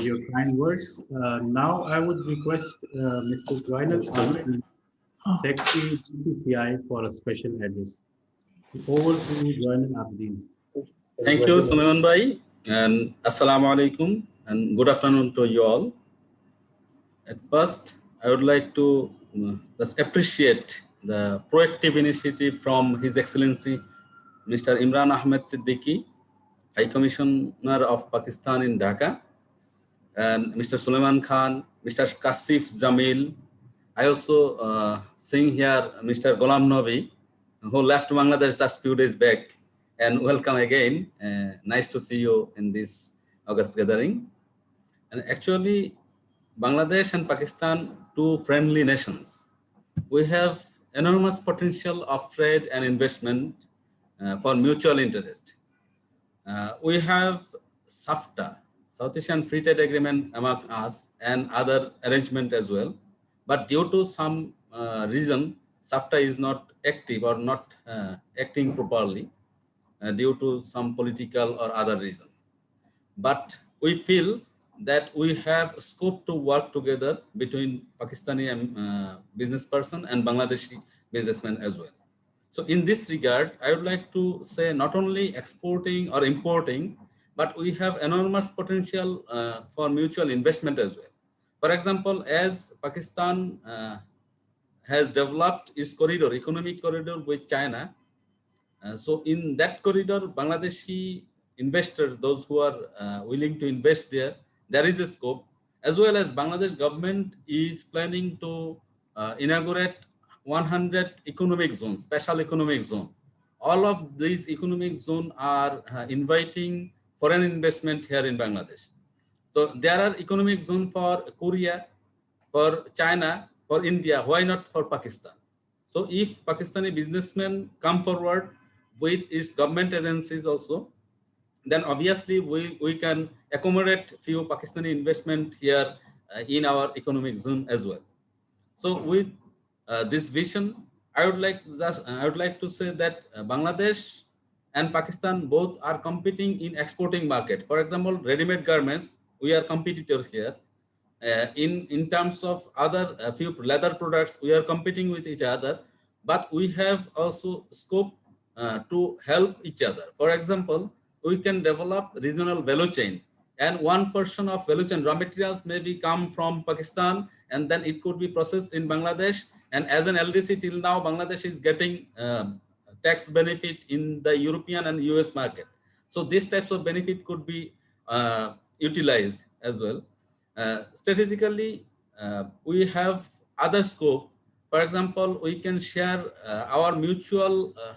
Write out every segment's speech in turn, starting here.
your kind words. Uh, now I would request uh, Mr. Joinal Abdin, Secretary DCCI for a special address. Over to Joinal Abdin. Thank you, Sulaiman Bhai, and Assalamu alaikum, and good afternoon to you all. At first, I would like to uh, just appreciate the proactive initiative from His Excellency Mr. Imran Ahmed Siddiqui, High Commissioner of Pakistan in Dhaka, and Mr. Sulaiman Khan, Mr. Kasif Jamil. I also uh, seeing here Mr. Ghulam Nabi, who left Bangladesh just few days back, and welcome again. Uh, nice to see you in this August gathering. And actually, Bangladesh and Pakistan, two friendly nations. We have enormous potential of trade and investment uh, for mutual interest. Uh, we have SAFTA, South Asian Free Trade Agreement among us and other arrangement as well. But due to some uh, reason, SAFTA is not active or not uh, acting properly uh, due to some political or other reason. But we feel that we have scope to work together between Pakistani uh, business person and Bangladeshi businessmen as well. So in this regard, I would like to say not only exporting or importing, but we have enormous potential uh, for mutual investment as well. For example, as Pakistan uh, has developed its corridor, economic corridor with China, uh, so in that corridor, Bangladeshi investors, those who are uh, willing to invest there, there is a scope, as well as Bangladesh government is planning to uh, inaugurate 100 economic zones, special economic zone. All of these economic zones are uh, inviting foreign investment here in Bangladesh. So there are economic zone for Korea, for China, for India, why not for Pakistan? So if Pakistani businessmen come forward with its government agencies also, then obviously we, we can accommodate few Pakistani investment here uh, in our economic zone as well. So with uh, this vision, I would like just I would like to say that uh, Bangladesh and Pakistan both are competing in exporting market. For example, ready-made garments, we are competitors here. Uh, in in terms of other uh, few leather products, we are competing with each other, but we have also scope uh, to help each other. For example, we can develop regional value chain and one portion of value chain raw materials maybe come from Pakistan and then it could be processed in Bangladesh. And as an LDC till now, Bangladesh is getting um, tax benefit in the European and US market. So these types of benefit could be uh, utilized as well. Uh, strategically, uh, we have other scope. For example, we can share uh, our mutual uh,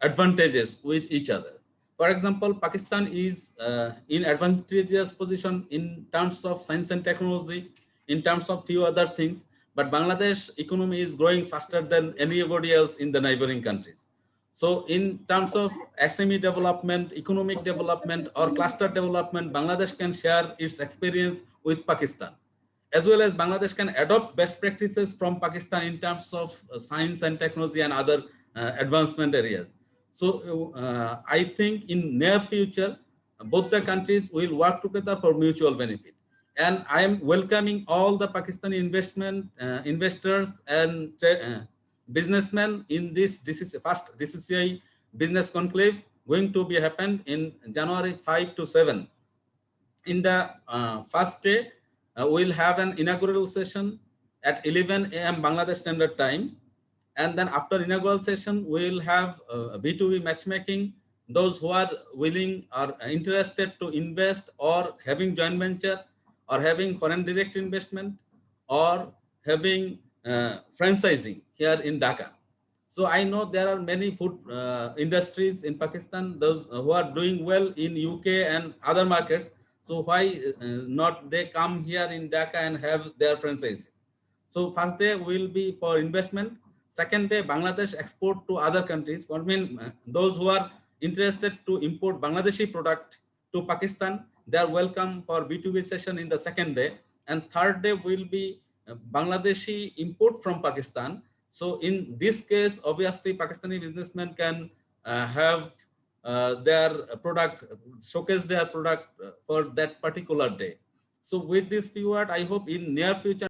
advantages with each other. For example, Pakistan is uh, in advantageous position in terms of science and technology, in terms of few other things, but Bangladesh economy is growing faster than anybody else in the neighboring countries. So in terms of SME development, economic development or cluster development, Bangladesh can share its experience with Pakistan. As well as Bangladesh can adopt best practices from Pakistan in terms of uh, science and technology and other uh, advancement areas. So uh, I think in near future, both the countries will work together for mutual benefit. And I am welcoming all the Pakistani investment uh, investors and uh, businessmen in this DCC, first DCCI business conclave going to be happened in January 5 to 7. In the uh, first day, uh, we'll have an inaugural session at 11 a.m. Bangladesh Standard Time and then after inaugural session, we'll have uh, B2B matchmaking. Those who are willing or interested to invest or having joint venture or having foreign direct investment or having uh, franchising here in Dhaka. So I know there are many food uh, industries in Pakistan, those who are doing well in UK and other markets. So why uh, not they come here in Dhaka and have their franchises? So first day will be for investment Second day, Bangladesh export to other countries. I mean, those who are interested to import Bangladeshi product to Pakistan, they are welcome for B2B session in the second day. And third day will be uh, Bangladeshi import from Pakistan. So in this case, obviously, Pakistani businessmen can uh, have uh, their product, showcase their product uh, for that particular day. So with this few word, I hope in near future